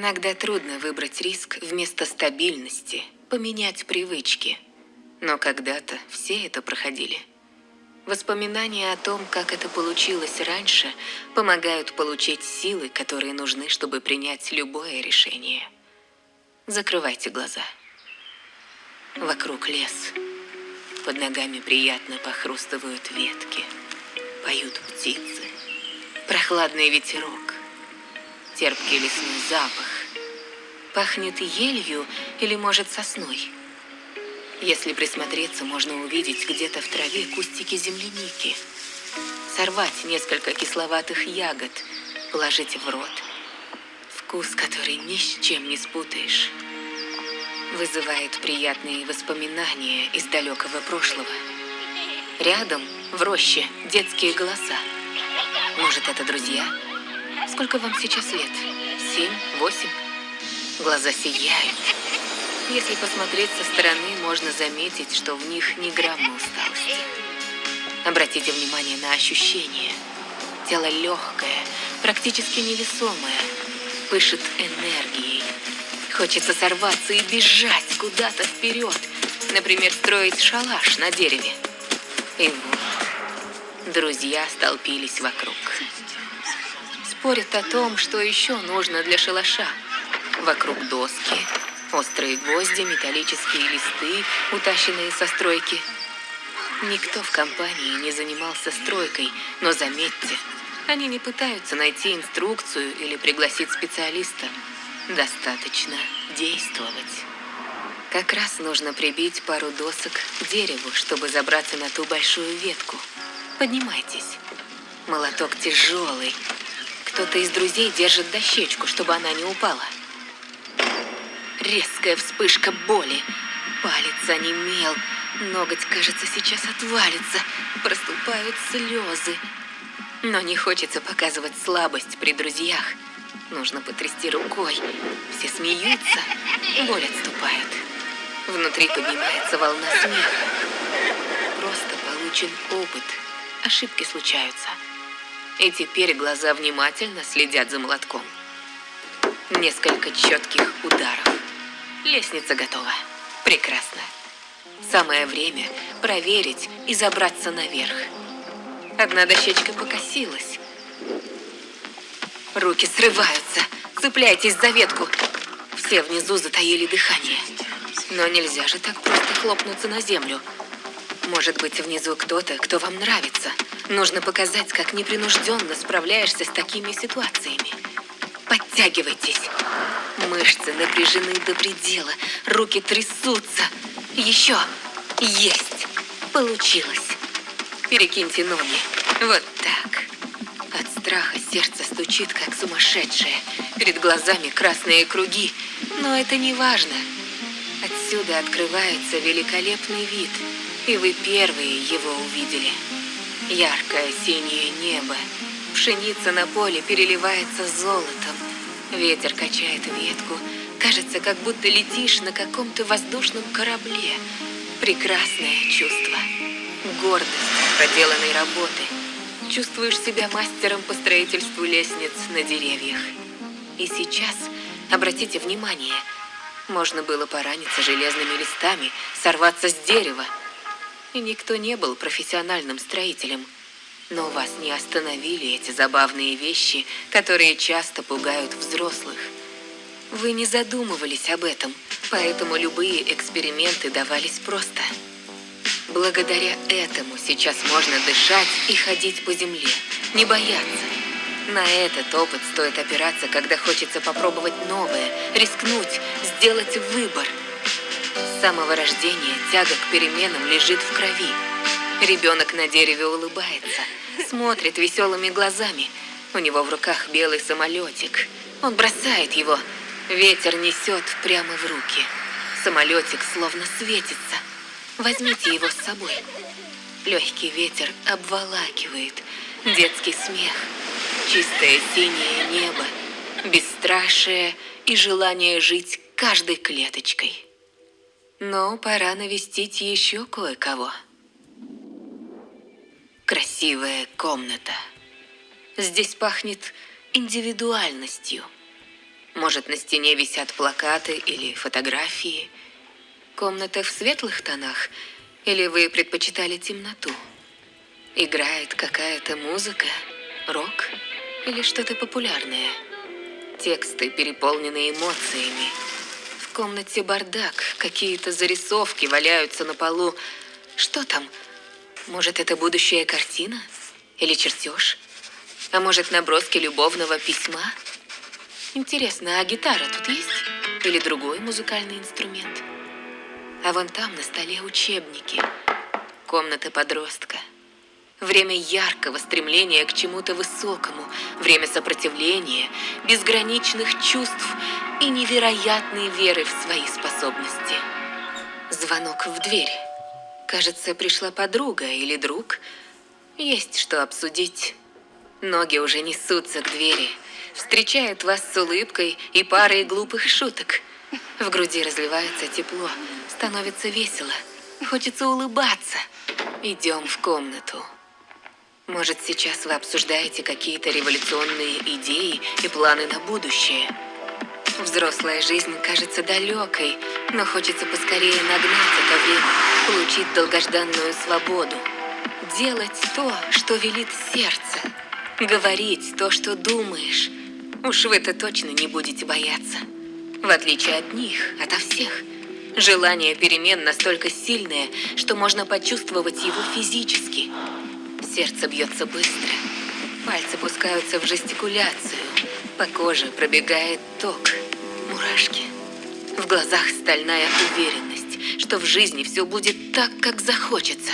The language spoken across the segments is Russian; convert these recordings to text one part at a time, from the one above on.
Иногда трудно выбрать риск вместо стабильности, поменять привычки. Но когда-то все это проходили. Воспоминания о том, как это получилось раньше, помогают получить силы, которые нужны, чтобы принять любое решение. Закрывайте глаза. Вокруг лес. Под ногами приятно похрустывают ветки. Поют птицы. Прохладный ветерок. Терпкий лесной запах. Пахнет елью или, может, сосной. Если присмотреться, можно увидеть где-то в траве кустики земляники. Сорвать несколько кисловатых ягод, положить в рот. Вкус, который ни с чем не спутаешь. Вызывает приятные воспоминания из далекого прошлого. Рядом, в роще, детские голоса. Может, это друзья? Сколько вам сейчас лет? Семь? Восемь? Глаза сияют. Если посмотреть со стороны, можно заметить, что в них ни грамма усталости. Обратите внимание на ощущения. Тело легкое, практически невесомое, пышет энергией. Хочется сорваться и бежать куда-то вперед. Например, строить шалаш на дереве. И вот, друзья столпились вокруг. Спорят о том, что еще нужно для шалаша. Вокруг доски, острые гвозди, металлические листы, утащенные со стройки. Никто в компании не занимался стройкой, но заметьте, они не пытаются найти инструкцию или пригласить специалиста. Достаточно действовать. Как раз нужно прибить пару досок к дереву, чтобы забраться на ту большую ветку. Поднимайтесь. Молоток тяжелый. Кто-то из друзей держит дощечку, чтобы она не упала. Резкая вспышка боли. Палец онемел. Ноготь, кажется, сейчас отвалится. Проступают слезы. Но не хочется показывать слабость при друзьях. Нужно потрясти рукой. Все смеются. Боль отступает. Внутри поднимается волна смеха. Просто получен опыт. Ошибки случаются. И теперь глаза внимательно следят за молотком. Несколько четких ударов. Лестница готова. Прекрасно. Самое время проверить и забраться наверх. Одна дощечка покосилась. Руки срываются. Цепляйтесь за ветку. Все внизу затаили дыхание. Но нельзя же так просто хлопнуться на землю. Может быть, внизу кто-то, кто вам нравится. Нужно показать, как непринужденно справляешься с такими ситуациями. Подтягивайтесь. Мышцы напряжены до предела, руки трясутся. Еще. Есть. Получилось. Перекиньте ноги. Вот так. От страха сердце стучит, как сумасшедшее. Перед глазами красные круги. Но это не важно. Отсюда открывается великолепный вид. И вы первые его увидели. Яркое синее небо. Пшеница на поле переливается золотом. Ветер качает ветку. Кажется, как будто летишь на каком-то воздушном корабле. Прекрасное чувство. Гордость проделанной работы. Чувствуешь себя мастером по строительству лестниц на деревьях. И сейчас, обратите внимание, можно было пораниться железными листами, сорваться с дерева. Никто не был профессиональным строителем – но вас не остановили эти забавные вещи, которые часто пугают взрослых. Вы не задумывались об этом, поэтому любые эксперименты давались просто. Благодаря этому сейчас можно дышать и ходить по земле, не бояться. На этот опыт стоит опираться, когда хочется попробовать новое, рискнуть, сделать выбор. С самого рождения тяга к переменам лежит в крови. Ребенок на дереве улыбается, смотрит веселыми глазами. У него в руках белый самолетик. Он бросает его. Ветер несет прямо в руки. Самолетик словно светится. Возьмите его с собой. Легкий ветер обволакивает. Детский смех. Чистое синее небо. Бесстрашие и желание жить каждой клеточкой. Но пора навестить еще кое-кого. Красивая комната. Здесь пахнет индивидуальностью. Может, на стене висят плакаты или фотографии. Комната в светлых тонах, или вы предпочитали темноту? Играет какая-то музыка, рок или что-то популярное? Тексты переполнены эмоциями. Комнате бардак, какие-то зарисовки валяются на полу. Что там? Может, это будущая картина? Или чертеж? А может, наброски любовного письма? Интересно, а гитара тут есть? Или другой музыкальный инструмент? А вон там на столе учебники. Комната подростка. Время яркого стремления к чему-то высокому, время сопротивления, безграничных чувств и невероятной веры в свои способности. Звонок в дверь. Кажется, пришла подруга или друг. Есть что обсудить. Ноги уже несутся к двери, встречают вас с улыбкой и парой глупых шуток. В груди разливается тепло, становится весело, хочется улыбаться. Идем в комнату. Может, сейчас вы обсуждаете какие-то революционные идеи и планы на будущее. Взрослая жизнь кажется далекой, но хочется поскорее нагнать это время, получить долгожданную свободу. Делать то, что велит сердце. Говорить то, что думаешь. Уж вы-то точно не будете бояться. В отличие от них, ото всех. Желание перемен настолько сильное, что можно почувствовать его физически – Сердце бьется быстро. Пальцы пускаются в жестикуляцию. По коже пробегает ток. Мурашки. В глазах стальная уверенность, что в жизни все будет так, как захочется,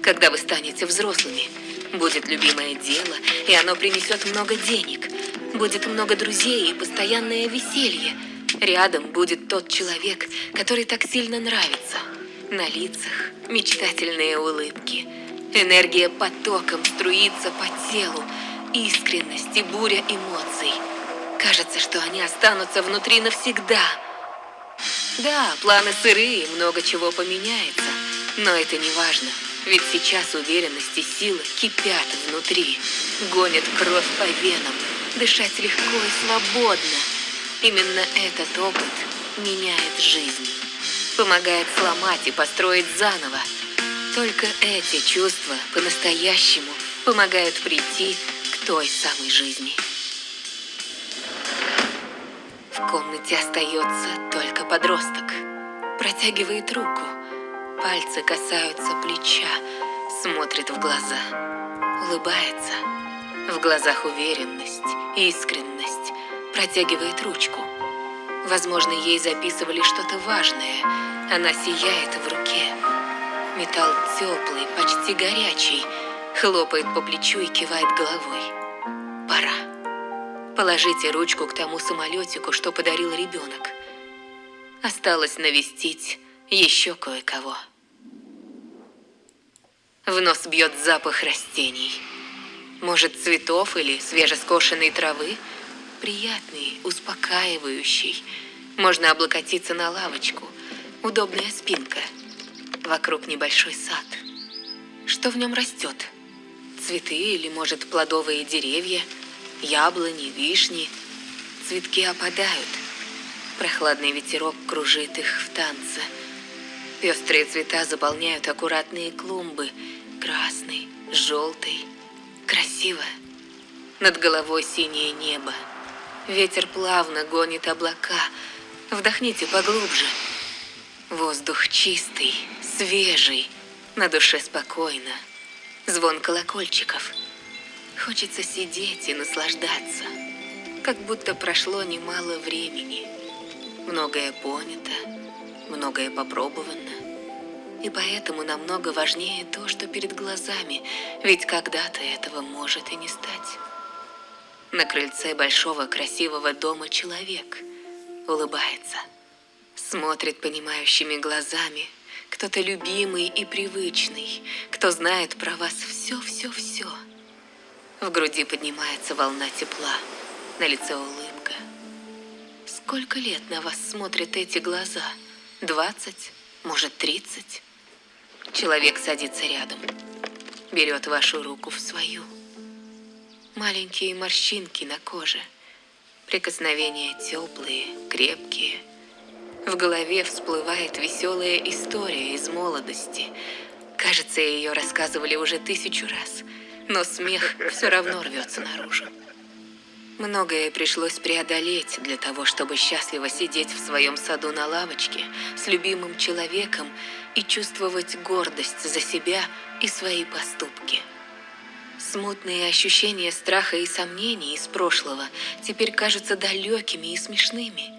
когда вы станете взрослыми. Будет любимое дело, и оно принесет много денег. Будет много друзей и постоянное веселье. Рядом будет тот человек, который так сильно нравится. На лицах мечтательные улыбки – Энергия потоком струится по телу, искренность и буря эмоций. Кажется, что они останутся внутри навсегда. Да, планы сырые, много чего поменяется, но это не важно, ведь сейчас уверенность и сила кипят внутри, гонят кровь по венам, дышать легко и свободно. Именно этот опыт меняет жизнь, помогает сломать и построить заново, только эти чувства по-настоящему помогают прийти к той самой жизни. В комнате остается только подросток. Протягивает руку. Пальцы касаются плеча, смотрит в глаза, улыбается. В глазах уверенность, искренность. Протягивает ручку. Возможно, ей записывали что-то важное. Она сияет в руке. Металл теплый, почти горячий, хлопает по плечу и кивает головой. Пора. Положите ручку к тому самолетику, что подарил ребенок. Осталось навестить еще кое-кого. В нос бьет запах растений. Может, цветов или свежескошенной травы? Приятный, успокаивающий. Можно облокотиться на лавочку. Удобная спинка – Вокруг небольшой сад. Что в нем растет? Цветы или, может, плодовые деревья? Яблони, вишни? Цветки опадают. Прохладный ветерок кружит их в танце. Пестрые цвета заполняют аккуратные клумбы. Красный, желтый. Красиво. Над головой синее небо. Ветер плавно гонит облака. Вдохните поглубже. Воздух чистый, свежий, на душе спокойно. Звон колокольчиков. Хочется сидеть и наслаждаться, как будто прошло немало времени. Многое понято, многое попробовано. И поэтому намного важнее то, что перед глазами, ведь когда-то этого может и не стать. На крыльце большого красивого дома человек улыбается – Смотрит понимающими глазами. Кто-то любимый и привычный, кто знает про вас все-все-все. В груди поднимается волна тепла, на лице улыбка. Сколько лет на вас смотрят эти глаза? Двадцать? Может, тридцать? Человек садится рядом, берет вашу руку в свою. Маленькие морщинки на коже, Прикосновения теплые, крепкие. В голове всплывает веселая история из молодости. Кажется, ее рассказывали уже тысячу раз, но смех все равно рвется наружу. Многое пришлось преодолеть для того, чтобы счастливо сидеть в своем саду на лавочке с любимым человеком и чувствовать гордость за себя и свои поступки. Смутные ощущения страха и сомнений из прошлого теперь кажутся далекими и смешными.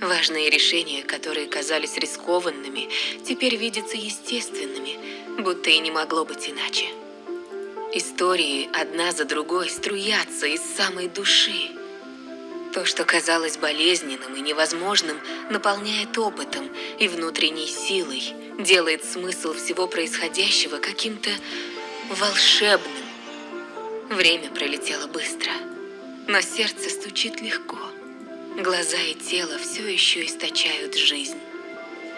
Важные решения, которые казались рискованными, теперь видятся естественными, будто и не могло быть иначе. Истории одна за другой струятся из самой души. То, что казалось болезненным и невозможным, наполняет опытом и внутренней силой, делает смысл всего происходящего каким-то волшебным. Время пролетело быстро, но сердце стучит легко. Глаза и тело все еще источают жизнь.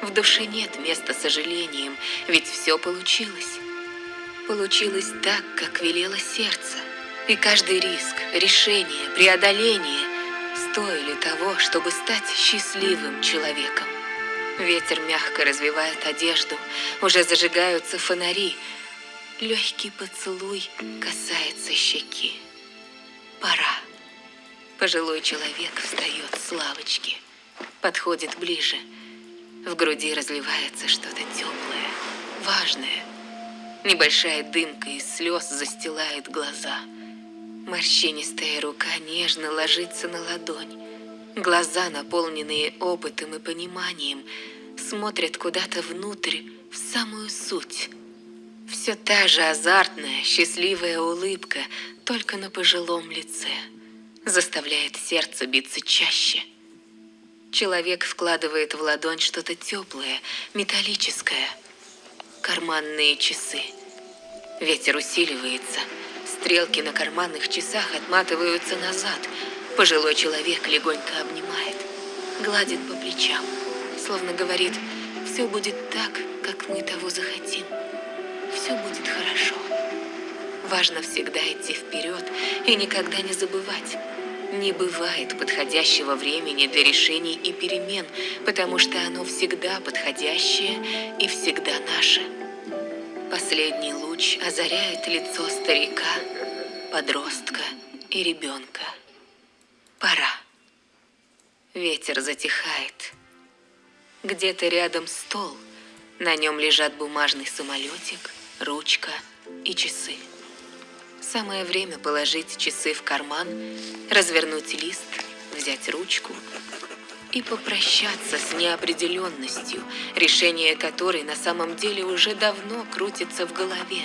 В душе нет места сожалениям, ведь все получилось. Получилось так, как велело сердце. И каждый риск, решение, преодоление стоили того, чтобы стать счастливым человеком. Ветер мягко развивает одежду, уже зажигаются фонари, Легкий поцелуй касается щеки. Пора. Пожилой человек встает с лавочки, подходит ближе. В груди разливается что-то теплое, важное. Небольшая дымка из слез застилает глаза. Морщинистая рука нежно ложится на ладонь. Глаза, наполненные опытом и пониманием, смотрят куда-то внутрь, в самую суть – все та же азартная, счастливая улыбка, только на пожилом лице. Заставляет сердце биться чаще. Человек вкладывает в ладонь что-то теплое, металлическое. Карманные часы. Ветер усиливается. Стрелки на карманных часах отматываются назад. Пожилой человек легонько обнимает. Гладит по плечам. Словно говорит, все будет так, как мы того захотим все будет хорошо. Важно всегда идти вперед и никогда не забывать. Не бывает подходящего времени для решений и перемен, потому что оно всегда подходящее и всегда наше. Последний луч озаряет лицо старика, подростка и ребенка. Пора. Ветер затихает. Где-то рядом стол. На нем лежат бумажный самолетик – ручка и часы. Самое время положить часы в карман, развернуть лист, взять ручку и попрощаться с неопределенностью, решение которой на самом деле уже давно крутится в голове.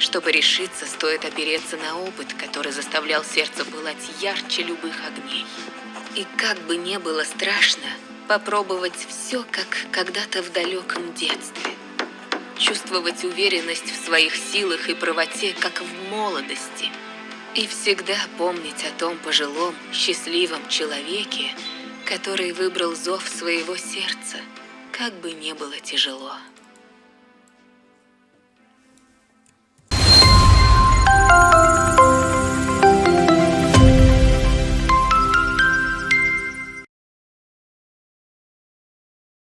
Чтобы решиться, стоит опереться на опыт, который заставлял сердце пылать ярче любых огней. И как бы не было страшно, попробовать все, как когда-то в далеком детстве чувствовать уверенность в своих силах и правоте, как в молодости. И всегда помнить о том пожилом, счастливом человеке, который выбрал зов своего сердца, как бы не было тяжело.